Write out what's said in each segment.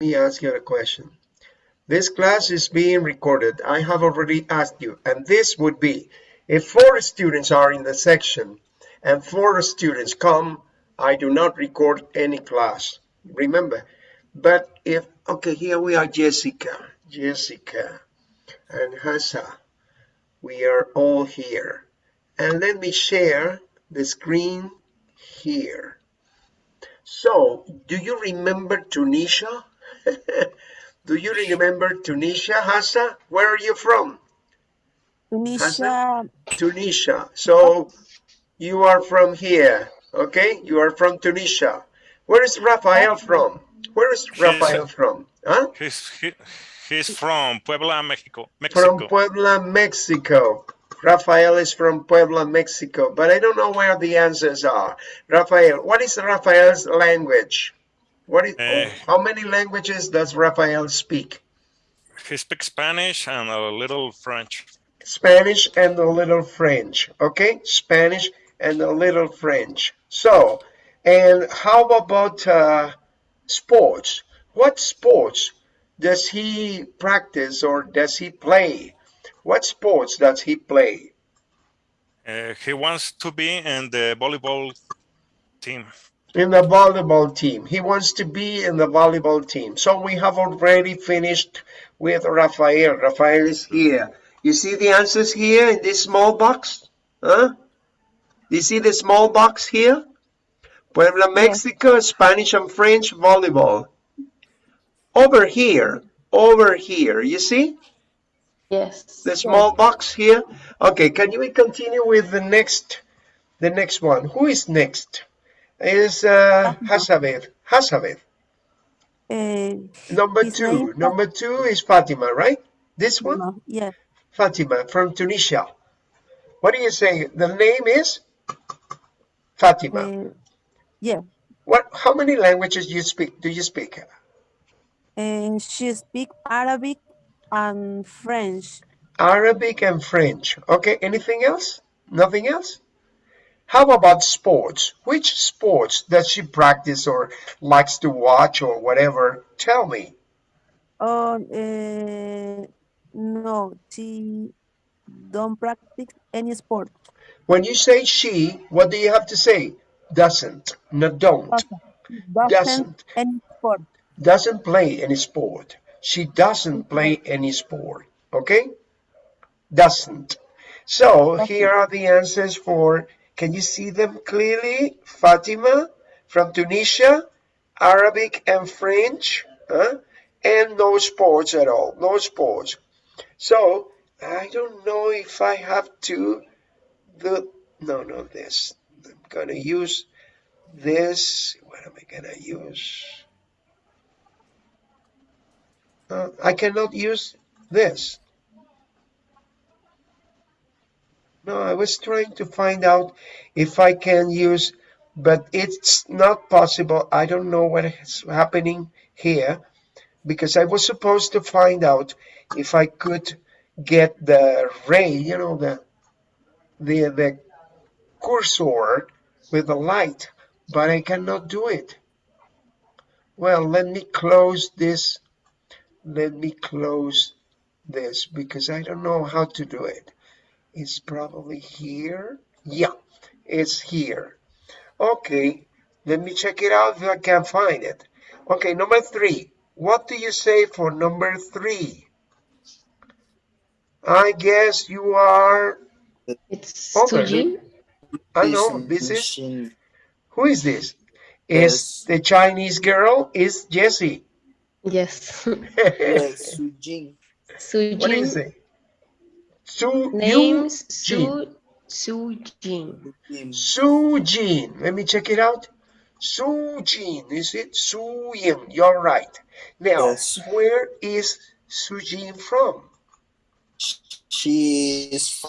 me ask you a question. This class is being recorded. I have already asked you, and this would be if four students are in the section and four students come, I do not record any class. Remember, but if, okay, here we are, Jessica, Jessica, and Hassa. We are all here. And let me share the screen here. So, do you remember Tunisia? Do you remember Tunisia, Hassa? Where are you from? Tunisia. Tunisia. So you are from here, okay? You are from Tunisia. Where is Rafael from? Where is Rafael from? Huh? He's, he, he's from Puebla, Mexico. Mexico. From Puebla, Mexico. Rafael is from Puebla, Mexico, but I don't know where the answers are. Rafael, what is Rafael's language? What is, Uh, how many languages does Rafael speak? He speaks Spanish and a little French. Spanish and a little French, okay? Spanish and a little French. So, and how about uh, sports? What sports does he practice or does he play? What sports does he play? Uh, he wants to be in the volleyball team. In the volleyball team. He wants to be in the volleyball team. So we have already finished with Rafael. Rafael is here. You see the answers here in this small box? Huh? You see the small box here? Puebla, Mexico, Spanish and French volleyball. Over here, over here, you see? Yes. The small box here. Okay, can you continue with the next the next one? Who is next? Is uh Hasabeth. Hasabeth. Uh, Number two. name- Number two is Fatima, right? This one? no, yeah. Fatima from Tunisia. What do you say? The name is Fatima. Uh, yeah. What how many languages you speak do you speak? And she speak Arabic and French. Arabic and French. Okay, anything else? Nothing else? How about sports? Which sports does she practice or likes to watch or whatever? Tell me. Oh, uh, no, she don't practice any sport. When you say she, what do you have to say? Doesn't, no don't. Doesn't, Doesn't. any sport. Doesn't play any sport. She doesn't play any sport. Okay? Doesn't. So here are the answers for, can you see them clearly? Fatima from Tunisia, Arabic and French, huh? and no sports at all, no sports. So I don't know if I have to, the, no, no, this. I'm gonna use this. What am I gonna use? Uh, I cannot use this. No, I was trying to find out if I can use, but it's not possible. I don't know what is happening here because I was supposed to find out if I could get the ray, you know, the the the cursor with the light, but I cannot do it. Well, let me close this. Let me close this because I don't know how to do it. It's probably here. Yeah, it's here. Okay, let me check it out if I can find it. Okay, number three. What do you say for number three? I guess you are. It's Okay. Sujin. I know this is. Who is this? Is the Chinese girl? Is Jessie? Yes. Yes, Sujin. what do you Sujin. say? Su Names Jin. Su Sujin. Su Jin. Let me check it out. Su Jin. Is it Su Yin? You're right. Now, Yes. where is Su Jin from? She is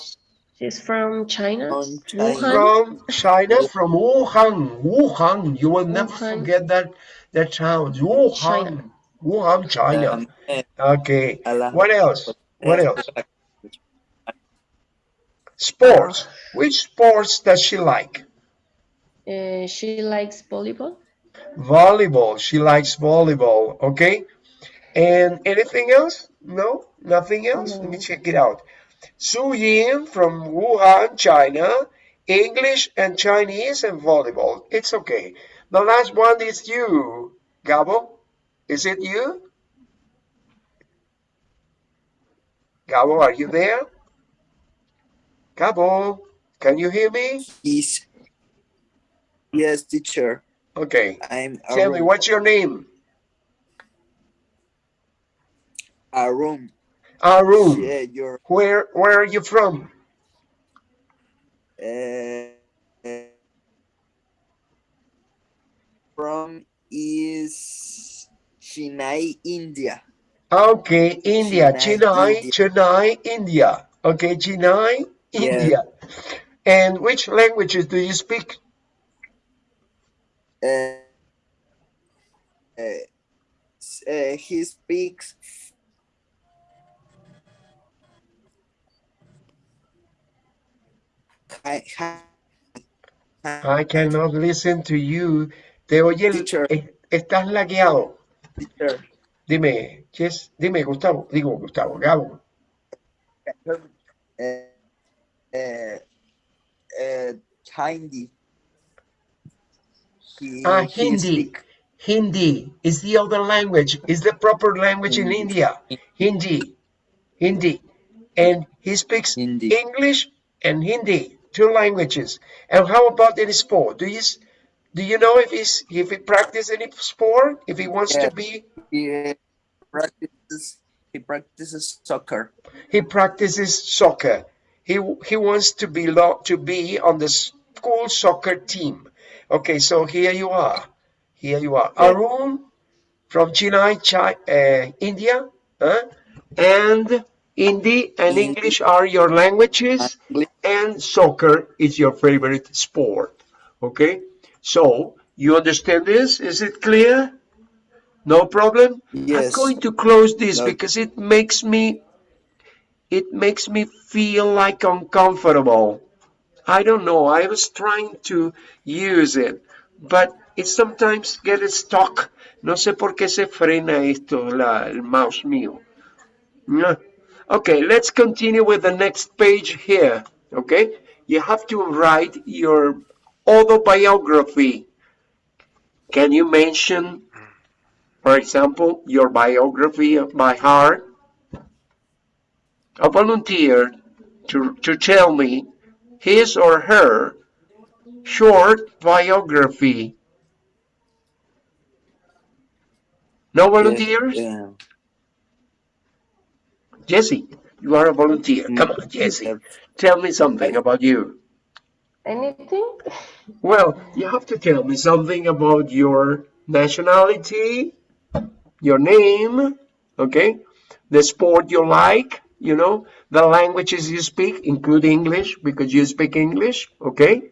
She's from China. from China. Wuhan. From China, from Wuhan. Wuhan. You will never forget that that town. Wuhan. China. Wuhan, China. Okay. What else? What else? Sports. Which sports does she like? Uh, she likes volleyball. Volleyball. She likes volleyball. Okay. And anything else? No, nothing else. Let me check it out. Su Yin from Wuhan, China. English and Chinese and volleyball. It's okay. The last one is you, Gabo. Is it you? Gabo, are you there? Gabo, can you hear me? Yes. yes, teacher. Okay. I'm Tell me, what's your name? Arun. Arun. Yeah, you're Where where are you from? uh, from is Chennai, India. Okay, India, Chennai, Chennai, Chennai, India. Okay, Chennai, Yeah. India. And which languages do you speak? Uh, uh, uh, he speaks hi, I cannot listen to you. Te oye, Teacher. estás lagueado. teacher. Dime, Jess, dime, Gustavo. Digo, Gustavo, Gabo. Uh, Hindi. He, Ah, Hindi. Hindi is the other language, is the proper language in India. Hindi. Hindi. And he speaks Hindi. English and Hindi, two languages. And how about in sport? Do you do you know if he's if he practice any sport? If he wants Yeah. to be He uh, practices. He practices soccer. he practices soccer. He he wants to be lo- to be on the school soccer team. Okay, so here you are. Here you are. Yeah. Arun from Chennai, uh, India. huh? And Hindi and English are your languages, and soccer is your favorite sport. Okay, so you understand this? Is it clear? No problem. I'm going to close this No. because it makes me it makes me feel like uncomfortable. I don't know. I was trying to use it, but it sometimes gets stuck. No sé por qué se frena esto, la, el mouse mío. Okay, let's continue with the next page here. Okay, you have to write your autobiography. Can you mention, for example, your biography by heart? A volunteer to, to tell me his or her short biography. No volunteers? Yeah. Jesse, you are a volunteer. Come on, Jesse. Tell me something about you. Anything? Well, you have to tell me something about your nationality, your name, okay? The sport you like, you know, the languages you speak, include English because you speak English, okay?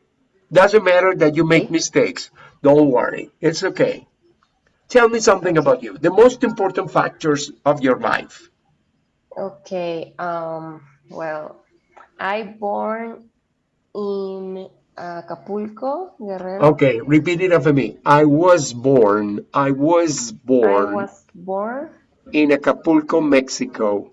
Doesn't matter that you make mistakes. Don't worry. It's okay. Tell me something about you. The most important factors of your life. Okay. Um. Well, I born in Acapulco, Guerrero. Okay, repeat it after me. I was born, I was born I was born in Acapulco, Mexico.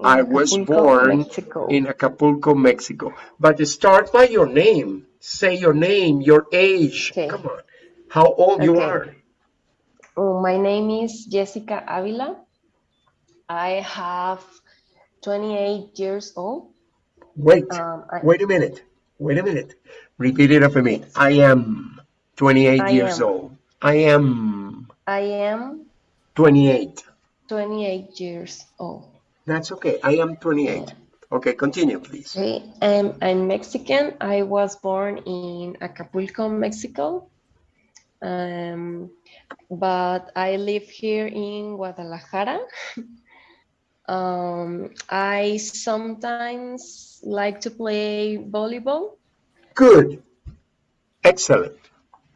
I was born Mexico. in Acapulco, Mexico. But start by your name. Say your name, your age. Okay. Come on. How old you are. Oh, my name is Jessica Avila. I have 28 years old. Wait, Um, I, wait a minute. Wait a minute. Repeat it after me. I am 28 I years am. old. I am I am 28. 28 years old. That's okay. I am 28. Okay, continue, please. Okay, um, I'm Mexican. I was born in Acapulco, Mexico. Um, but I live here in Guadalajara. um, I sometimes like to play volleyball Good. Excellent.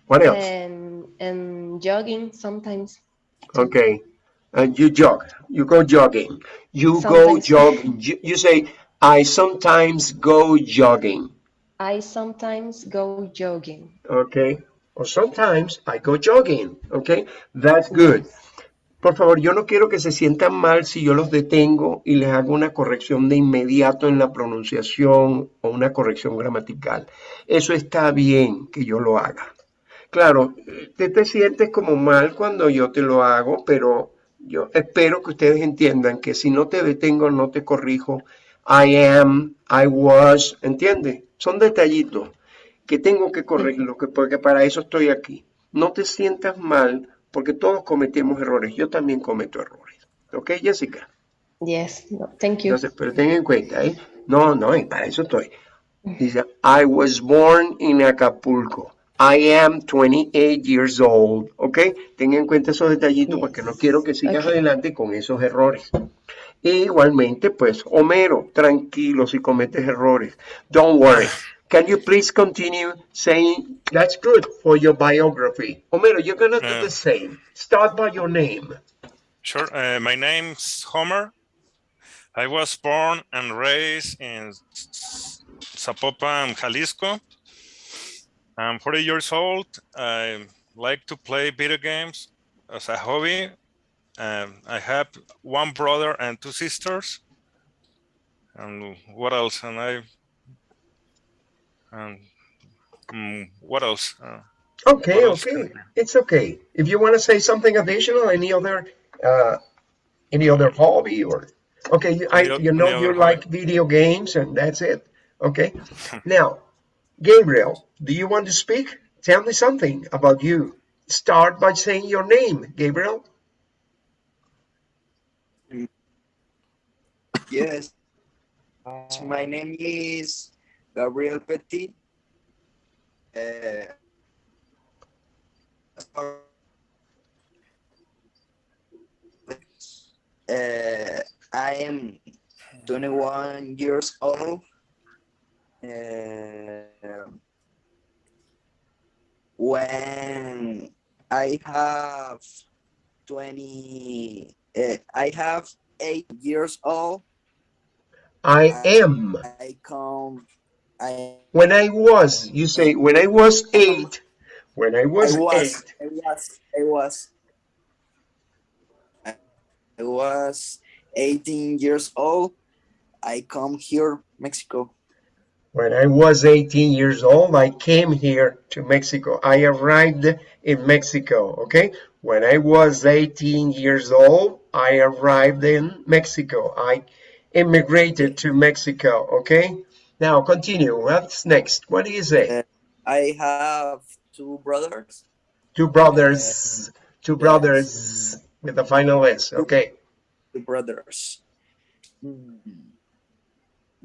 What else? and and jogging sometimes. Okay. And you jog. You go jogging. You go Sometimes. jogging. You, you say, I sometimes go jogging. I sometimes go jogging. Okay. Or sometimes I go jogging. Okay. That's good. Por favor, yo no quiero que se sientan mal si yo los detengo y les hago una corrección de inmediato en la pronunciación o una corrección gramatical. Eso está bien que yo lo haga. Claro, te, te sientes como mal cuando yo te lo hago, pero yo espero que ustedes entiendan que si no te detengo, no te corrijo. I am, I was, ¿entiendes? Son detallitos que tengo que corregirlo, que- porque para eso estoy aquí. No te sientas mal, porque todos cometemos errores. Yo también cometo errores. ¿Ok, Jessica? Yes, no, thank you. Entonces, pero ten en cuenta, ¿eh? No, no, y para eso estoy. Dice, I was born in Acapulco. I am 28 years old. ¿Ok? Ten en cuenta esos detallitos porque no quiero que sigas Ok. adelante con esos errores. E igualmente, pues, Homero, tranquilo si cometes errores. Don't worry. Can you please continue saying, that's good for your biography. Homero, you're gonna do Uh. the same. Start by your name. Sure. Uh, my name's Homer. I was born and raised in Zapopan, Jalisco. I'm 40 years old. I like to play video games as a hobby. Um, I have one brother and two sisters. And what else? And I. And mm, what else? Uh, Okay, What else okay, it's okay. If you want to say something additional, any other, uh, any other hobby or, okay, you, I, you know you like video games and that's it. Okay. Now, Gabriel, do you want to speak? Tell me something about you. Start by saying your name, Gabriel. Yes. My name is Gabriel Petit. Uh, uh, I am 21 years old. Uh, when I have 20, uh, I have eight years old. I am. I come. I When I was, you say, when I was eight, when I was, I was eight, I was. I was. I was 18 years old. I come here, Mexico. When I was 18 years old, I came here to Mexico. I arrived in Mexico, okay? When I was 18 years old, I arrived in Mexico. I immigrated to Mexico, okay? Now continue. What's next? What do you say? I have two brothers. Two brothers, two brothers with the final S, okay? Two brothers. Hmm.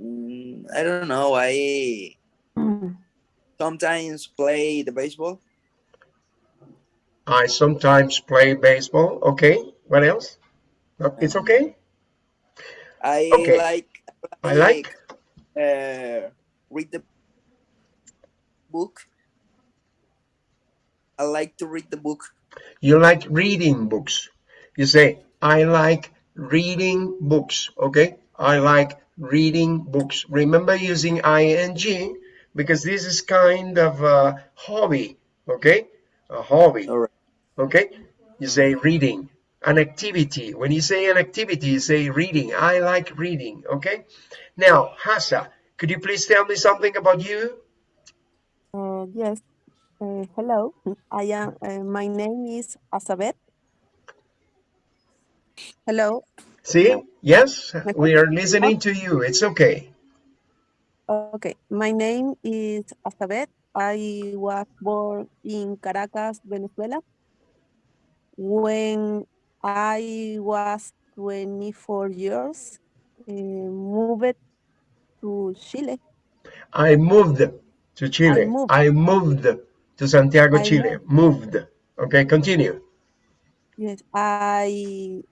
Mm, I don't know. I Mm. sometimes play the baseball. I sometimes play baseball, okay? What else? It's okay? I Okay. like. I like uh, read the book. I like to read the book. You like reading books. You say, I like reading books. Okay? I like reading books. Remember using ing because this is kind of a hobby. Okay? A hobby. All right. Okay? You say reading. An activity. When you say an activity, you say reading. I like reading. Okay? Now, Hasa, could you please tell me something about you? Uh, yes. Uh, hello. I am. Uh, my name is Azabeth. Hello. See? Yes? We are listening to you. It's okay. Okay. My name is Azabeth. I was born in Caracas, Venezuela. When I was 24 years, uh, moved to Chile. I moved to Chile. moved. I moved to Santiago, I Chile. Moved. Okay, continue. Yes, I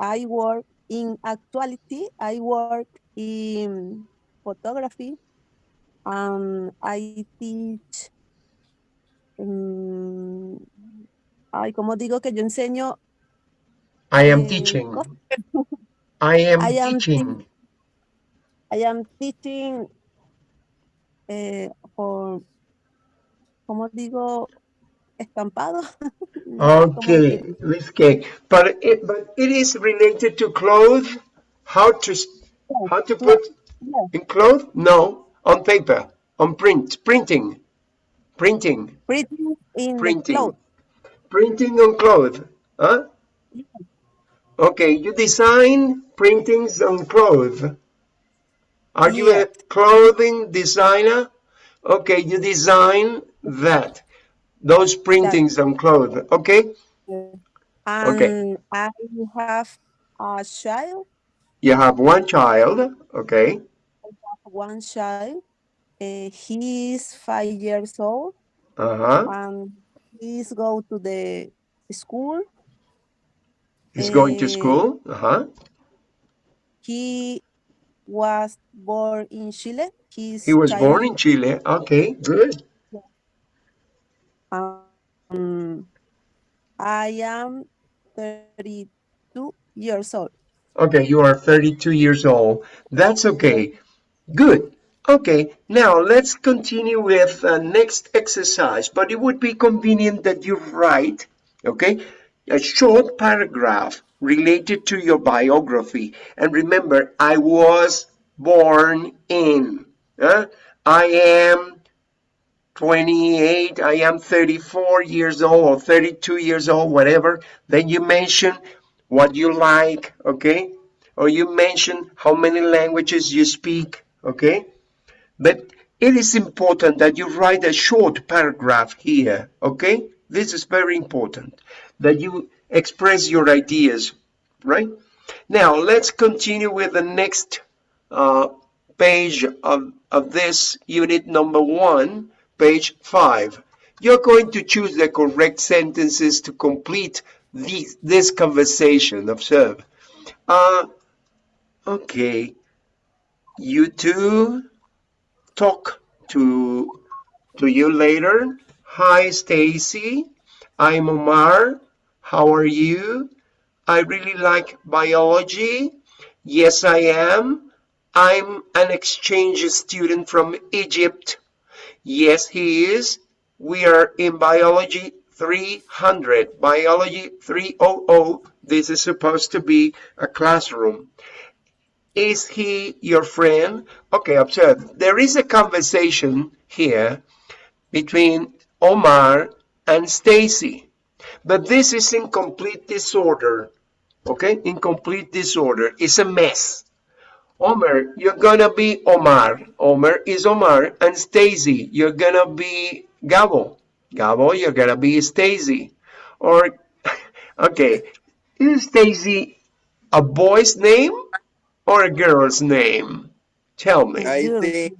I work in actuality. I work in photography, and I teach. mm, ay, como digo que yo enseño. I am eh, teaching. I am I am teaching. I am teaching eh, for, como digo, estampado. No sé cómo Okay, leaf cake. But it, but it is related to clothes. How to how to put Yeah, in clothes? No, on paper, on print, printing, printing, printing in printing, clothes. printing on clothes. Huh? Okay, you design printings on clothes. Are you a clothing designer? Okay, you design that, those printings on clothes. Okay, And I have a child, you have one child. Okay, one child. Uh, he is five years old uh huh. and he's go to the school. He's going to Eh, school. Uh huh. He was born in Chile. He's He was born in Chile. Okay, good. Um, I am 32 years old. Okay, you are 32 years old. That's okay. Good. Okay, now let's continue with uh, next exercise, but it would be convenient that you write, okay, a short paragraph related to your biography. And remember, I was born in? I am 28, I am 34 years old or 32 years old, whatever. Then you mention what you like, okay? Or you mention how many languages you speak, okay? But it is important that you write a short paragraph here, okay? This is very important that you express your ideas, right? Now, let's continue with the next uh, page of, of this unit number one, page five. You're going to choose the correct sentences to complete this, this conversation. Observe. Uh, okay. You two talk to to you later. Hi, Stacy. I'm Omar. How are you? I really like biology. Yes, I am. I'm an exchange student from Egypt. Yes, he is. We are in biology 300. Biology 300. This is supposed to be a classroom. Is he your friend? Okay, observe. There is a conversation here between Omar and Stacy, but this is in complete disorder. Okay, in complete disorder. It's a mess. Omar, you're gonna be Omar. Omer is Omar, and Stacy, you're gonna be Gabo. Gabo, you're gonna be Stacy. Or, okay, is Stacy a boy's name or a girl's name? Tell me. I think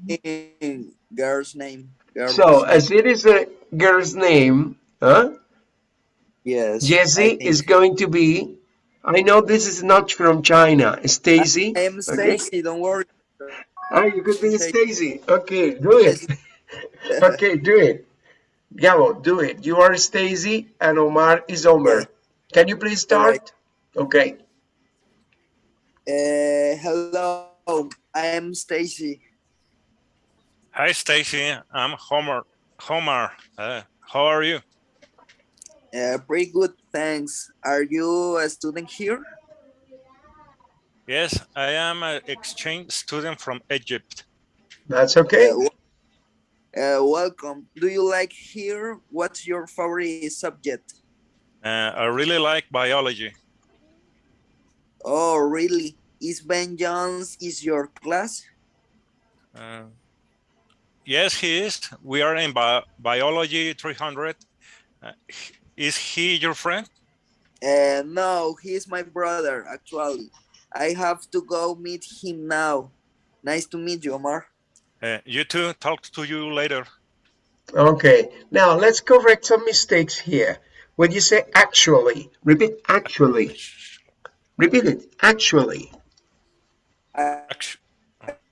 girl's name. Girl's So, name. as it is a girl's name, huh? yes, I Jessie is going to be. I know this is not from China. Stacy. I am Okay. Stacy. Don't worry. Ah, you could be Stacy. Stacy. Okay, do it. okay, do it. Gabo, do it. You are Stacy and Omar is Omar. Can you please All right. start? Okay. Uh, hello, I am Stacy. Hi, Stacy. I'm Homer. Homer. Uh, how are you? Uh, pretty good, thanks. Are you a student here? Yes, I am an exchange student from Egypt. That's okay. Uh, uh, welcome. Do you like here? What's your favorite subject? Uh, I really like biology. Oh, really? Is Ben Jones is your class? Uh, yes, he is. We are in bi biology 300. Uh, h- is he your friend? Uh, no, he's my brother, actually. I have to go meet him now. Nice to meet you, Omar. Uh, you too. Talk to you later. Okay. Now let's correct some mistakes here. When you say actually, repeat actually. Repeat it. Actually. Uh,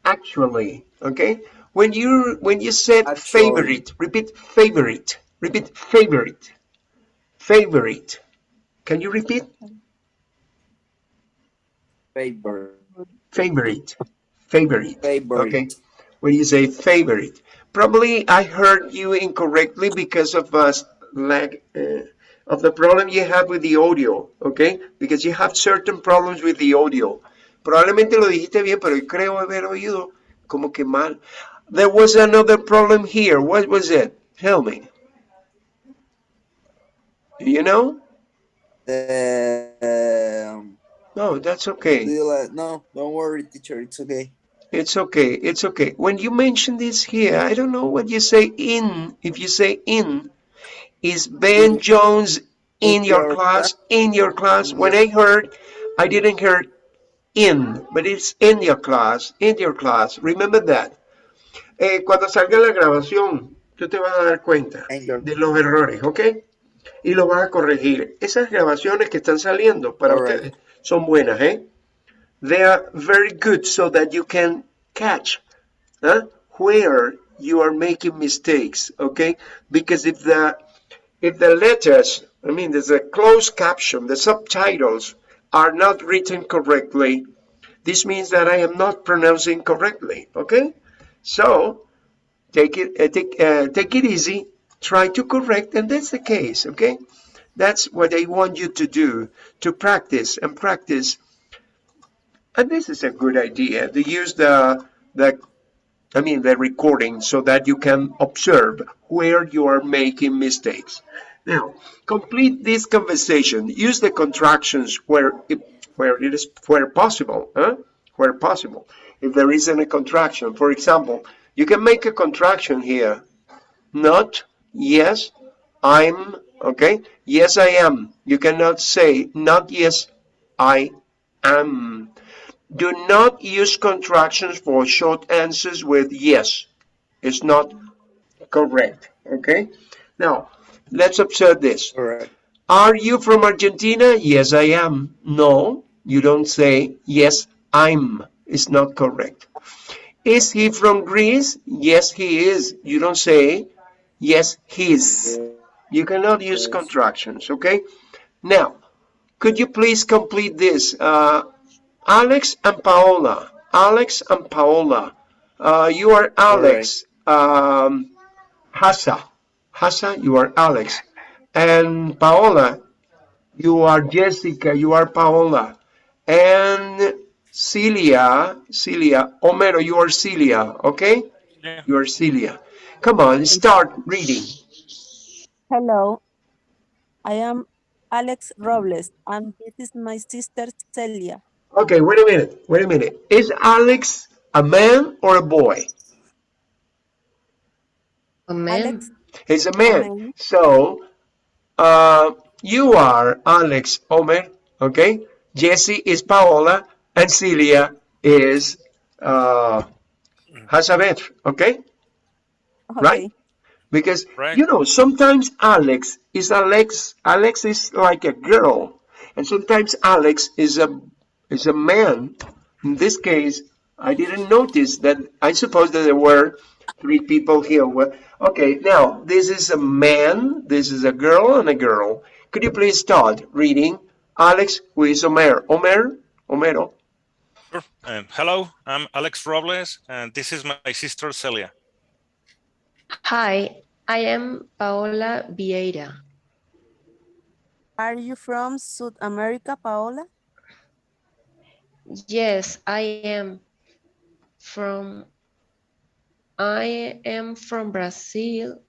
Actually. Okay. When you when you said Actually. favorite, repeat favorite. Repeat favorite. Favorite. Can you repeat? favorite. Favorite. Favorite. Favorite. Okay. When you say favorite. Probably I heard you incorrectly because of uh, lag, uh, of the problem you have with the audio, okay? Because you have certain problems with the audio. Probablemente lo dijiste bien, pero creo haber oído como que mal. There was another problem here. What was it? Tell me. Do you know? Um, No, that's okay. like, no, don't worry, teacher. It's okay. It's okay. It's okay. When you mention this here, I don't know what you say in. If you say in, is Ben Jones in your class? In your class? When I heard, I didn't hear in, but it's in your class. In your class. Remember that. Eh, cuando salga la grabación, tú te vas a dar cuenta de los errores, ¿ok? Y lo vas a corregir. Esas grabaciones que están saliendo para Alright. ustedes son buenas, ¿eh? They are very good so that you can catch huh, where you are making mistakes, okay? Because if the if the letters, I mean, there's a closed caption, the subtitles are not written correctly, this means that I am not pronouncing correctly, okay? So take it uh, take uh, take it easy, try to correct, and that's the case, okay? That's what I want you to do to practice and practice and this is a good idea to use the the I mean the recording so that you can observe where you are making mistakes. Now, complete this conversation. Use the contractions where it, where it is where possible, huh? Where possible. If there isn't a contraction, for example, you can make a contraction here. Not yes, I'm okay. Yes, I am. You cannot say not yes, I am. Do not use contractions for short answers with yes. It's not correct. Okay? Now, let's observe this. All right. Are you from Argentina? Yes, I am. No, you don't say yes, I'm. It's not correct. Is he from Greece? Yes, he is. You don't say yes, he's. You cannot use Yes. contractions, okay? Now, could you please complete this? Uh, Alex and Paola. Alex and Paola. Uh, you are Alex. Um, Hassa. Hassa, you are Alex. And Paola, you are Jessica. You are Paola. And Celia, Celia, Homero, you are Celia, okay? Yeah. You are Celia. Come on, start reading. Hello, I am Alex Robles, and this is my sister Celia. Okay, wait a minute. Wait a minute. Is Alex a man or a boy? A man. Alex, He's a man. man. So, uh, you are Alex Omer, okay? Jesse is Paola, and Celia is uh, Hazabeth, okay? Right. Because Right. you know sometimes Alex is Alex. Alex is like a girl, and sometimes Alex is a is a man. In this case, I didn't notice that. I suppose that there were three people here. Well, okay, now this is a man. This is a girl and a girl. Could you please start reading? Alex, who is Omer? Omer, Omero? Sure. Um, hello, I'm Alex Robles, and this is my sister Celia. Hi, I am Paola Vieira. are you from South America, Paola? Yes, I am from I am from Brazil.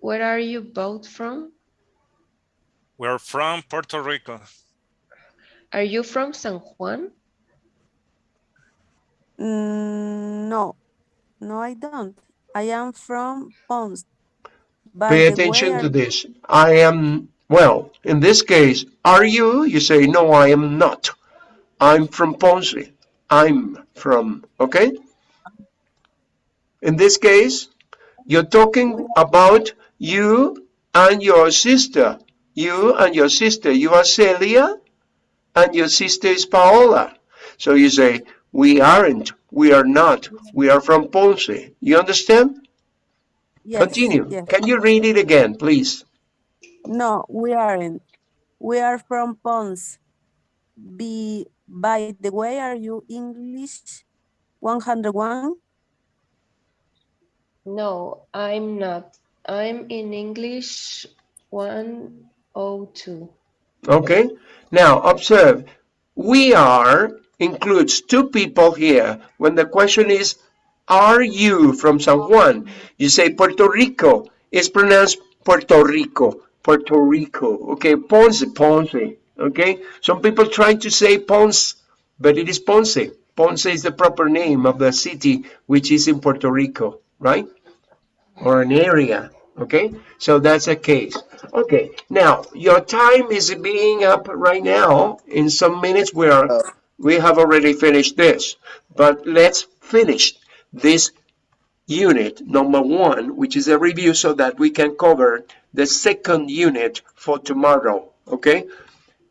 Where are you both from? We're from Puerto Rico. Are you from San Juan? Mm, no, no, I don't. I am from Ponce. Pay attention to this. I am, well, in this case, are you? You say, no, I am not. I'm from Ponce. I'm from, okay? In this case, you're talking about you and your sister. You and your sister. You are Celia and your sister is Paola. So you say, we aren't, we are not, we are from Ponce. You understand? Yes, Continue. yes. Can you read it again, please? No, we aren't. We are from Ponce. Be, by the way, are you English 101? No, I'm not. I'm in English 102. Okay. Now observe, we are includes two people here. When the question is, are you from San Juan? You say Puerto Rico. It's pronounced Puerto Rico. Puerto Rico. Okay. Ponce, Ponce. Okay. Some people try to say Ponce, but it is Ponce. Ponce is the proper name of the city, which is in Puerto Rico, right? Or an area. Okay. So that's a case. Okay. Now your time is being up right now. In some minutes, we are we have already finished this, but let's finish this unit number one, which is a review so that we can cover the second unit for tomorrow. Okay.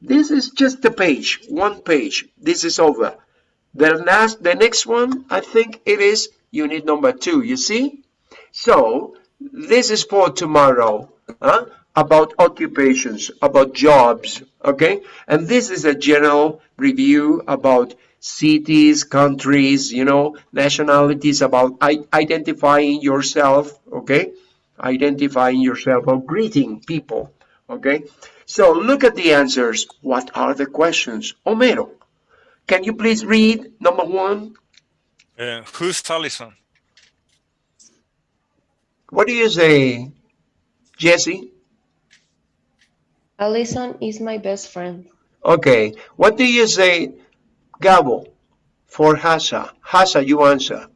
This is just a page, one page. This is over. The last, the next one, I think it is unit number two. You see? So this is for tomorrow. Huh? About occupations, about jobs. Okay. And this is a general review about cities, countries, you know, nationalities, about identifying yourself. Okay. Identifying yourself or greeting people. Okay. So look at the answers. What are the questions? Homero, can you please read number one? Uh, who's Allison? What do you say, Jesse? Allison is my best friend. Okay. What do you say, Gabo, for Hasa? Hasa, you answer.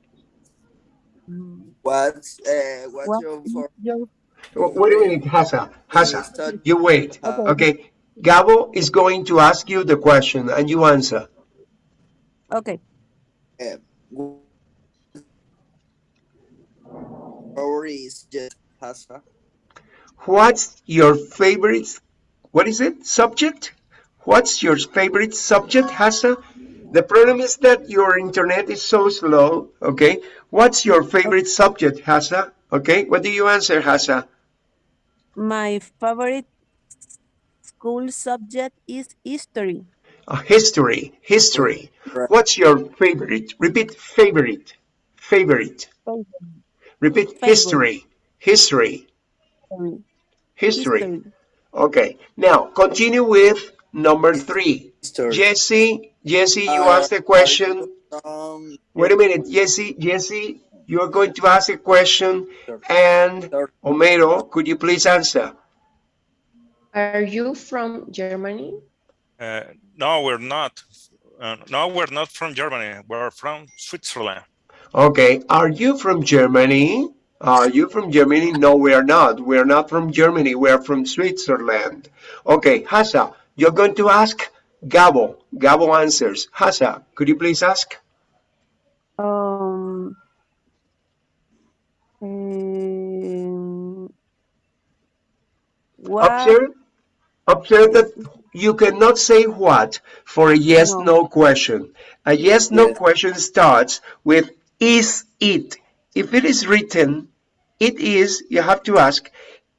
What's uh, what's What your for your W- Wait a minute, Hasa. Hasa, you wait. Okay. Okay. Gabo is going to ask you the question and you answer. okay? uh, or is just Hasa? What's your favorite, what is it, subject? What's your favorite subject, Hasa? The problem is that your internet is so slow, okay? What's your favorite subject, Hasa? Okay, what do you answer, Hasa? My favorite school subject is history. Uh, history, history. Right. What's your favorite? Repeat, favorite, favorite. Favorite. Repeat, history, history, history. History. Okay, now continue with number three. History. Jesse, Jesse, you Uh, asked a question. Um, Wait a minute, Jesse, Jesse, you are going to ask a question, and Sure. Homero, could you please answer? Are you from Germany? Uh, no, we're not. Uh, no, we're not from Germany. We're from Switzerland. Okay, are you from Germany? Are you from Germany? No, we are not. We are not from Germany. We are from Switzerland. Okay, Hasa, you're going to ask Gabo. Gabo answers. Hasa, could you please ask? Um, um, what? Observe, observe that you cannot say what for a yes No. no question. A yes no question starts with is it. If it is written, it is, you have to ask,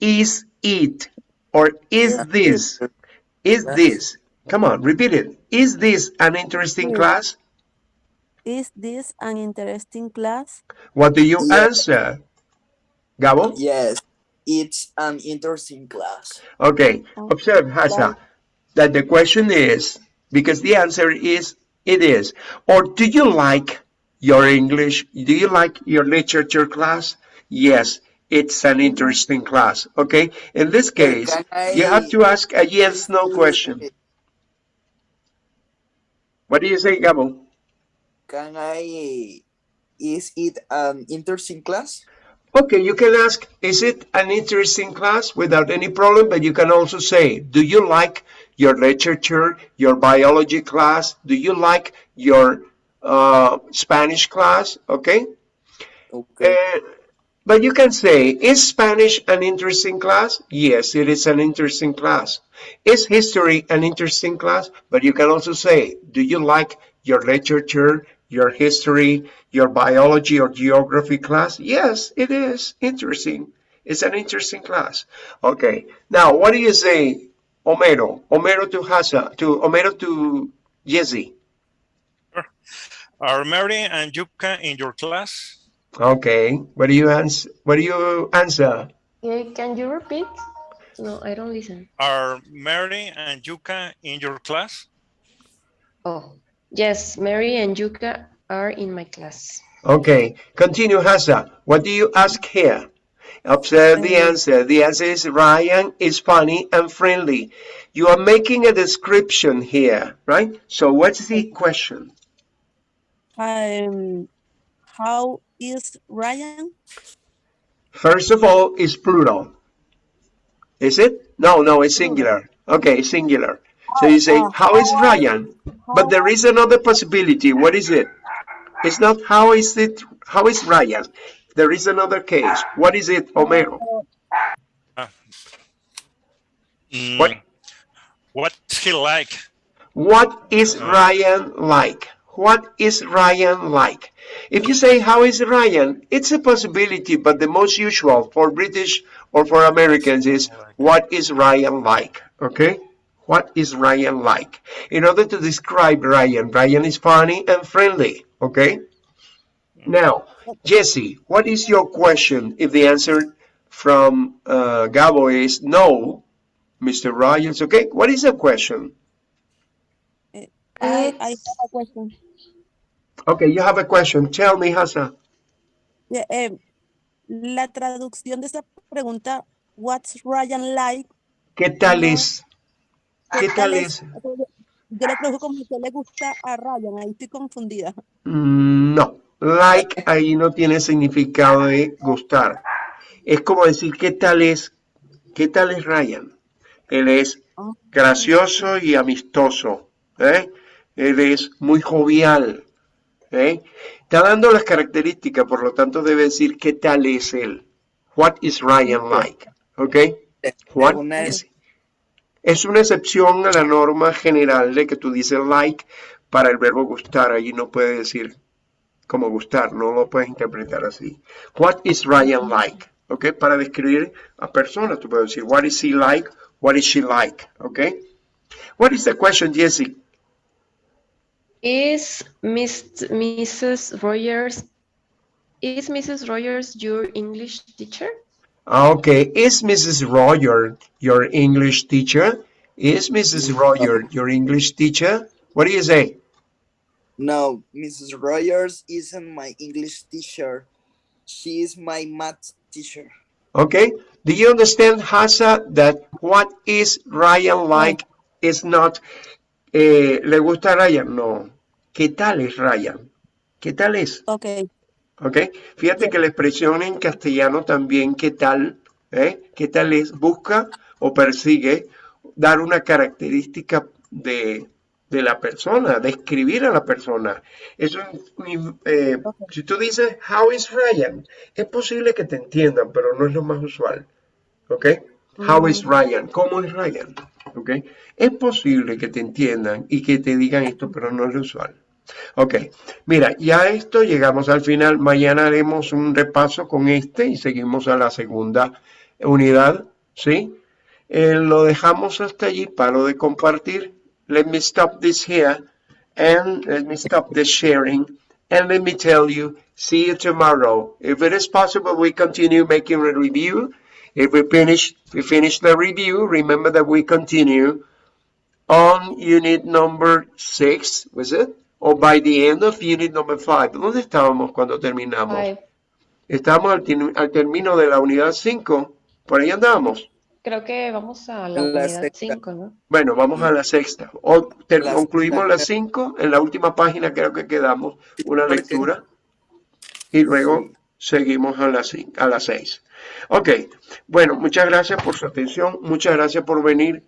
is it or is Is this? Is Yes. this? Come on, repeat it. Is this an interesting Yes. class? Is this an interesting class? What do you Yeah. answer? Gabo? yes, it's an interesting class. Okay, Oh, observe, Hasa, that the question is, because the answer is, it is. Or do you like your English? Do you like your literature class? Yes, it's an interesting class. Okay, in this case, you have to ask a yes no question. What do you say, Gabo? Can I? Is it an interesting class? Okay, you can ask, is it an interesting class without any problem? But you can also say, do you like your literature, your biology class? Do you like your uh, Spanish class? Okay. Okay. Uh, but you can say, is Spanish an interesting class? Yes, it is an interesting class. Is history an interesting class? But you can also say, do you like your literature, your history, your biology or geography class? Yes, it is interesting. It's an interesting class. Okay. Now, what do you say, Homero? Homero to Hasa, to Homero to Jesse. Are Mary and Yuka in your class? Okay. What do you answer? What do you answer? Eh, Can you repeat? No, I don't listen. Are Mary and Yuka in your class? Oh, yes, Mary and Yuka are in my class. Okay, continue, Hasa. What do you ask here? Observe the Um, answer. The answer is Ryan is funny and friendly. You are making a description here, right? So what's the question? Um, how is Ryan? First of all, it's plural. Is it? No, no, it's singular. Okay, singular. So you say, Oh, how is Ryan? But there is another possibility. What is it? It's not how is it, how is Ryan? There is another case. What is it, Homero? Mm, What? What's he like? What is Ryan like? What is Ryan like? If you say, how is Ryan? It's a possibility, but the most usual for British or for Americans is, what is Ryan like? Okay? What is Ryan like? In order to describe Ryan, Ryan is funny and friendly. Okay? Now, Jesse, what is your question if the answer from uh, Gabo is no, Mr. Ryan's okay? What is the question? I, I have a question. Okay, you have a question. Tell me, Hasa. Yeah, em, la traducción de esa pregunta, what's Ryan like? ¿Qué tal es? ¿Qué tal es? Sea, Yo le traduzco como que le gusta a Ryan, ahí estoy confundida. Mm, No, like ahí no tiene significado de gustar. Es como decir, ¿qué tal es? ¿Qué tal es Ryan? Él es Ah, gracioso y amistoso. ¿eh? Él es muy jovial. ¿eh? Está dando las características, por lo tanto debe decir qué tal es él. What is Ryan like? ¿Ok? What is- es una excepción a la norma general de que tú dices like para el verbo gustar. Allí no puede decir como gustar, no lo puedes interpretar así. What is Ryan like? ¿Ok? Para describir a personas, tú puedes decir what is he like, what is she like? ¿Ok? What is the question, Jesse? Is Miss, Mrs. Rogers, is Mrs. Rogers your English teacher? Ah, Okay, is Mrs. Roger your English teacher? Is Mrs. Roger your English teacher? What do you say? No, Mrs. Rogers isn't my English teacher. She is my math teacher. Okay, do you understand, Hasa, that what is Ryan like is not, eh, ¿le gusta Ryan? No. ¿Qué tal es Ryan? ¿Qué tal es? Ok, ¿Ok? Fíjate que la expresión en castellano también, ¿qué tal? ¿Eh? ¿Qué tal es? Busca o persigue dar una característica de, de la persona, describir a la persona. Eso, eh, si tú dices, how is Ryan? Es posible que te entiendan, pero no es lo más usual. ¿Ok? How is Ryan? ¿Cómo es Ryan? ¿Ok? Es posible que te entiendan y que te digan esto, pero no es lo usual. Ok, mira, ya esto llegamos al final. Mañana haremos un repaso con este y seguimos a la segunda unidad, ¿sí? Eh, lo dejamos hasta allí para lo de compartir. Let me stop this here and let me stop the sharing and let me tell you, see you tomorrow. If it is possible, we continue making a review. If we finish, we finish the review, remember that we continue on unit number six, was it? Or by the end of unit number five. ¿Dónde estábamos cuando terminamos? Five. Estábamos al, al término de la unidad 5. Por ahí andamos. Creo que vamos a la La unidad sexta. 5, ¿no? Bueno, vamos a la sexta. O La concluimos sexta. la 5. En la última página creo que quedamos una parece. lectura. Y luego seguimos a las cin- a las 6. Ok. Bueno, muchas gracias por su atención. Muchas gracias por venir.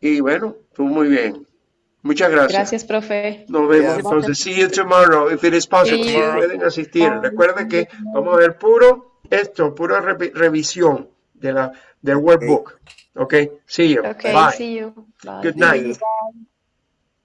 Y bueno, estuvo muy bien. Muchas gracias. Gracias, profe. Nos vemos Gracias. entonces. See you tomorrow if it is possible. Pueden asistir. Recuerden que vamos a ver puro esto, pura revi- revisión de la del workbook. Ok. See you. Okay, Bye. see you. Bye. Good night. bye.